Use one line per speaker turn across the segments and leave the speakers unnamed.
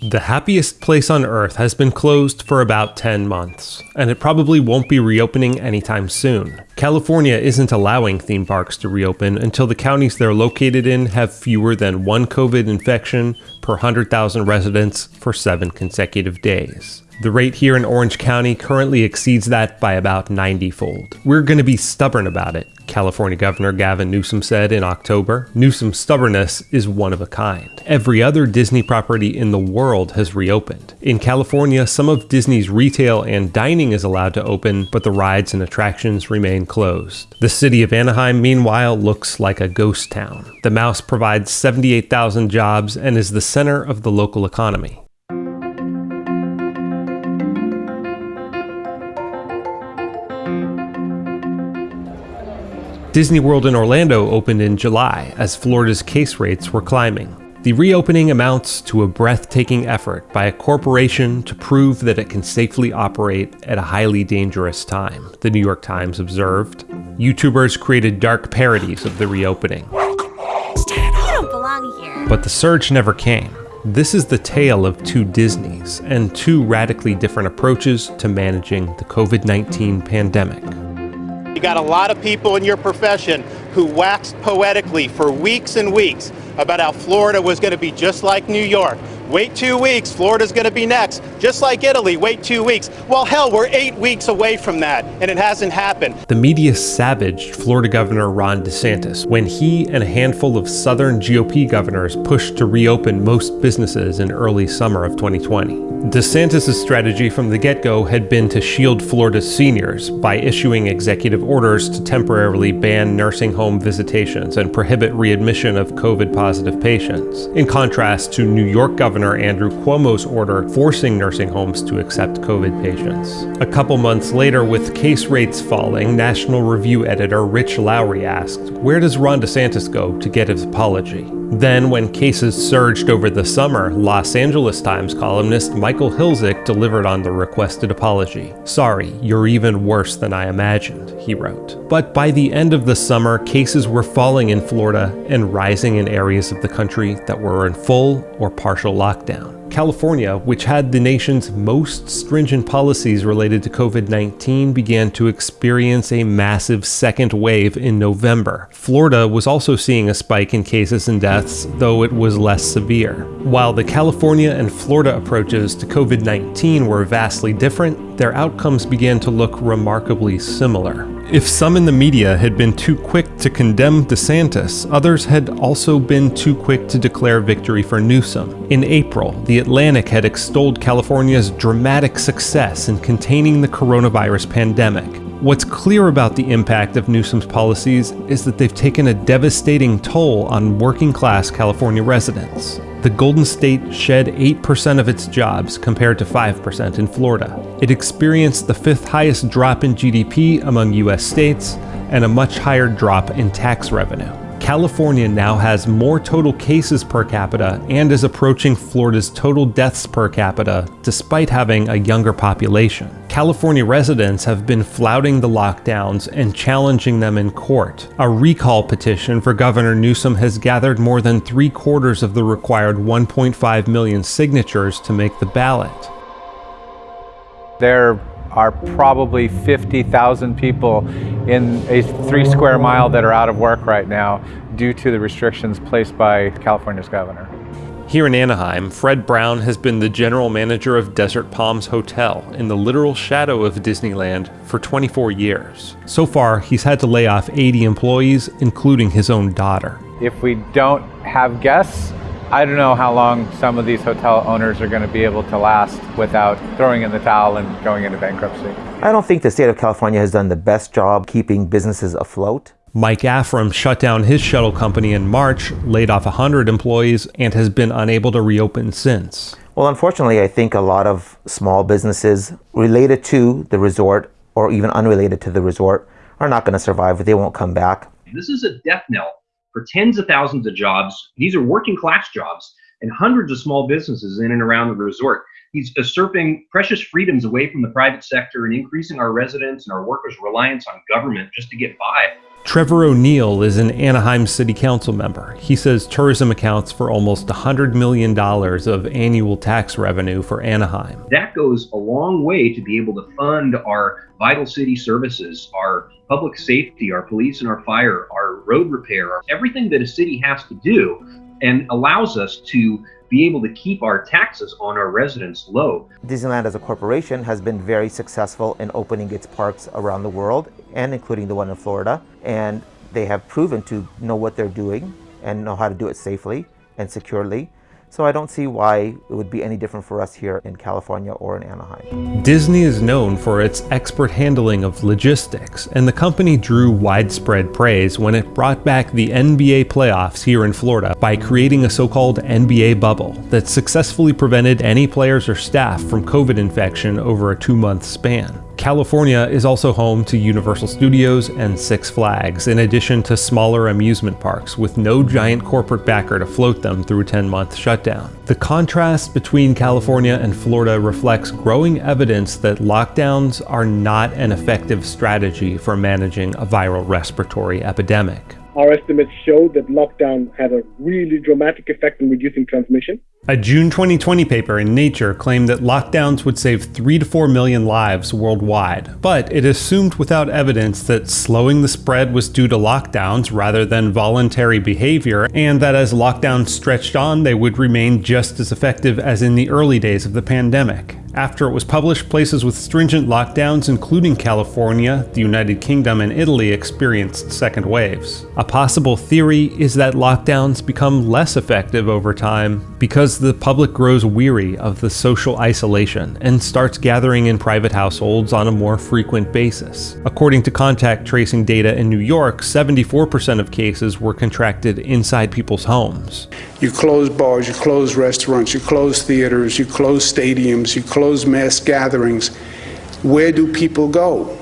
The happiest place on earth has been closed for about 10 months, and it probably won't be reopening anytime soon. California isn't allowing theme parks to reopen until the counties they're located in have fewer than one COVID infection per 100,000 residents for seven consecutive days. The rate here in Orange County currently exceeds that by about 90 fold. We're going to be stubborn about it, California Governor Gavin Newsom said in October. Newsom's stubbornness is one of a kind. Every other Disney property in the world has reopened. In California, some of Disney's retail and dining is allowed to open, but the rides and attractions remain closed. The city of Anaheim, meanwhile, looks like a ghost town. The mouse provides 78,000 jobs and is the center of the local economy. Disney World in Orlando opened in July as Florida's case rates were climbing. The reopening amounts to a breathtaking effort by a corporation to prove that it can safely operate at a highly dangerous time, the New York Times observed. YouTubers created dark parodies of the reopening.
You don't belong here.
But the surge never came. This is the tale of two Disneys and two radically different approaches to managing the COVID 19 pandemic.
You got a lot of people in your profession who waxed poetically for weeks and weeks about how Florida was going to be just like New York. Wait two weeks, Florida's going to be next. Just like Italy, wait two weeks. Well, hell, we're eight weeks away from that, and it hasn't happened.
The media savaged Florida Governor Ron DeSantis when he and a handful of Southern GOP governors pushed to reopen most businesses in early summer of 2020. DeSantis' strategy from the get go had been to shield Florida's seniors by issuing executive orders to temporarily ban nursing home visitations and prohibit readmission of COVID positive patients, in contrast to New York Governor Andrew Cuomo's order forcing nursing homes to accept COVID patients. A couple months later, with case rates falling, National Review editor Rich Lowry asked, Where does Ron DeSantis go to get his apology? Then, when cases surged over the summer, Los Angeles Times columnist Michael Hiltzik delivered on the requested apology. Sorry, you're even worse than I imagined, he wrote. But by the end of the summer, cases were falling in Florida and rising in areas of the country that were in full or partial lockdown. California, which had the nation's most stringent policies related to COVID 19, began to experience a massive second wave in November. Florida was also seeing a spike in cases and deaths, though it was less severe. While the California and Florida approaches to COVID 19 were vastly different, their outcomes began to look remarkably similar. If some in the media had been too quick to condemn DeSantis, others had also been too quick to declare victory for Newsom. In April, The Atlantic had extolled California's dramatic success in containing the coronavirus pandemic. What's clear about the impact of Newsom's policies is that they've taken a devastating toll on working class California residents. The Golden State shed 8% of its jobs compared to 5% in Florida. It experienced the fifth highest drop in GDP among US states and a much higher drop in tax revenue. California now has more total cases per capita and is approaching Florida's total deaths per capita despite having a younger population. California residents have been flouting the lockdowns and challenging them in court. A recall petition for Governor Newsom has gathered more than three quarters of the required 1.5 million signatures to make the ballot.
There are probably 50,000 people in a three square mile that are out of work right now due to the restrictions placed by California's governor.
Here in Anaheim, Fred Brown has been the general manager of Desert Palms Hotel in the literal shadow of Disneyland for 24 years. So far, he's had to lay off 80 employees, including his own daughter.
If we don't have guests, I don't know how long some of these hotel owners are going to be able to last without throwing in the towel and going into bankruptcy.
I don't think the state of California has done the best job keeping businesses afloat.
Mike Afram shut down his shuttle company in March, laid off 100 employees, and has been unable to reopen since.
Well, unfortunately, I think a lot of small businesses related to the resort or even unrelated to the resort are not going to survive. They won't come back.
This is a death knell for tens of thousands of jobs. These are working class jobs and hundreds of small businesses in and around the resort. He's usurping precious freedoms away from the private sector and increasing our residents and our workers' reliance on government just to get by.
Trevor O'Neill is an Anaheim City Council member. He says tourism accounts for almost $100 million of annual tax revenue for Anaheim.
That goes a long way to be able to fund our vital city services, our public safety, our police and our fire, our road repair, everything that a city has to do, and allows us to be able to keep our taxes on our residents low.
Disneyland as a corporation has been very successful in opening its parks around the world and including the one in Florida. And they have proven to know what they're doing and know how to do it safely and securely. So I don't see why it would be any different for us here in California or in Anaheim.
Disney is known for its expert handling of logistics, and the company drew widespread praise when it brought back the NBA playoffs here in Florida by creating a so-called NBA bubble that successfully prevented any players or staff from COVID infection over a two-month span. California is also home to Universal Studios and Six Flags, in addition to smaller amusement parks with no giant corporate backer to float them through a 10-month shutdown. The contrast between California and Florida reflects growing evidence that lockdowns are not an effective strategy for managing a viral respiratory epidemic.
Our estimates showed that lockdown had a really dramatic effect in reducing transmission.
A June 2020 paper in Nature claimed that lockdowns would save 3 to 4 million lives worldwide, but it assumed without evidence that slowing the spread was due to lockdowns rather than voluntary behavior, and that as lockdowns stretched on, they would remain just as effective as in the early days of the pandemic. After it was published, places with stringent lockdowns, including California, the United Kingdom, and Italy, experienced second waves. A possible theory is that lockdowns become less effective over time because the public grows weary of the social isolation and starts gathering in private households on a more frequent basis. According to contact tracing data in New York, 74% of cases were contracted inside people's homes.
You close bars, you close restaurants, you close theaters, you close stadiums, you close mass gatherings. Where do people go?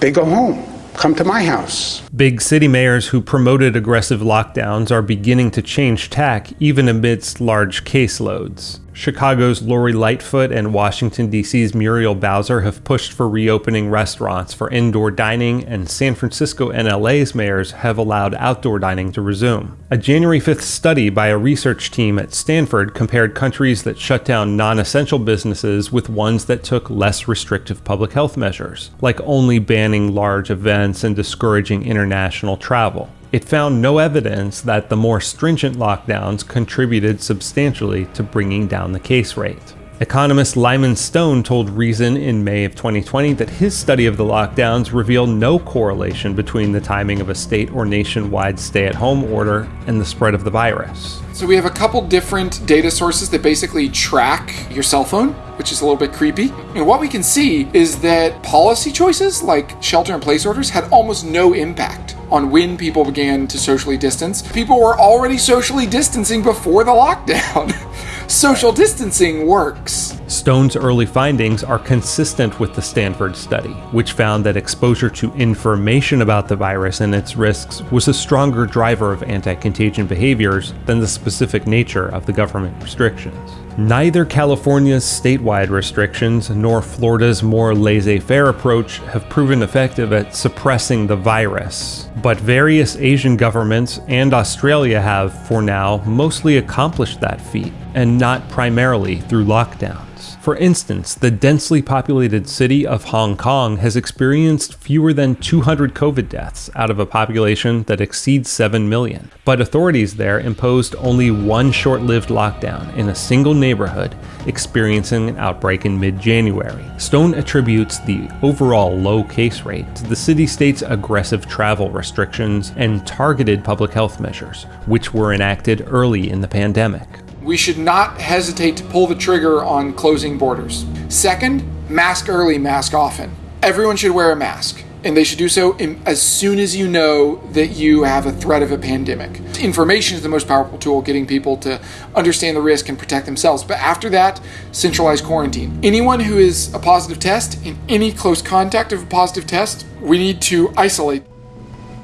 They go home. Come to my house.
Big city mayors who promoted aggressive lockdowns are beginning to change tack even amidst large caseloads. Chicago's Lori Lightfoot and Washington, D.C.'s Muriel Bowser have pushed for reopening restaurants for indoor dining, and San Francisco and LA's mayors have allowed outdoor dining to resume. A January 5th study by a research team at Stanford compared countries that shut down non essential businesses with ones that took less restrictive public health measures, like only banning large events and discouraging international travel it found no evidence that the more stringent lockdowns contributed substantially to bringing down the case rate. Economist Lyman Stone told Reason in May of 2020 that his study of the lockdowns revealed no correlation between the timing of a state or nationwide stay at home order and the spread of the virus.
So we have a couple different data sources that basically track your cell phone, which is a little bit creepy. And what we can see is that policy choices like shelter in place orders had almost no impact on when people began to socially distance. People were already socially distancing before the lockdown. social distancing works.
Stone's early findings are consistent with the Stanford study, which found that exposure to information about the virus and its risks was a stronger driver of anti contagion behaviors than the specific nature of the government restrictions. Neither California's statewide restrictions nor Florida's more laissez faire approach have proven effective at suppressing the virus, but various Asian governments and Australia have, for now, mostly accomplished that feat, and not primarily through lockdown. For instance, the densely populated city of Hong Kong has experienced fewer than 200 COVID deaths out of a population that exceeds 7 million. But authorities there imposed only one short lived lockdown in a single neighborhood, experiencing an outbreak in mid January. Stone attributes the overall low case rate to the city state's aggressive travel restrictions and targeted public health measures, which were enacted early in the pandemic
we should not hesitate to pull the trigger on closing borders. Second, mask early, mask often. Everyone should wear a mask, and they should do so in, as soon as you know that you have a threat of a pandemic. Information is the most powerful tool getting people to understand the risk and protect themselves. But after that, centralized quarantine. Anyone who is a positive test and any close contact of a positive test, we need to isolate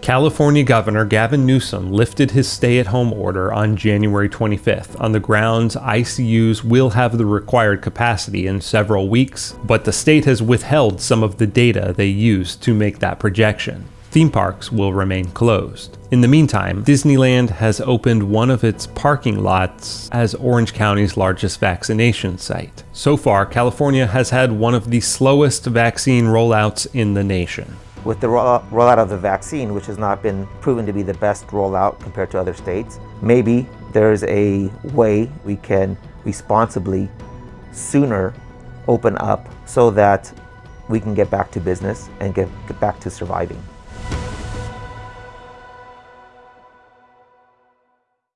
California Governor Gavin Newsom lifted his stay at home order on January 25th on the grounds ICUs will have the required capacity in several weeks, but the state has withheld some of the data they used to make that projection. Theme parks will remain closed. In the meantime, Disneyland has opened one of its parking lots as Orange County's largest vaccination site. So far, California has had one of the slowest vaccine rollouts in the nation
with the rollout of the vaccine, which has not been proven to be the best rollout compared to other states, maybe there's a way we can responsibly sooner open up so that we can get back to business and get, get back to surviving.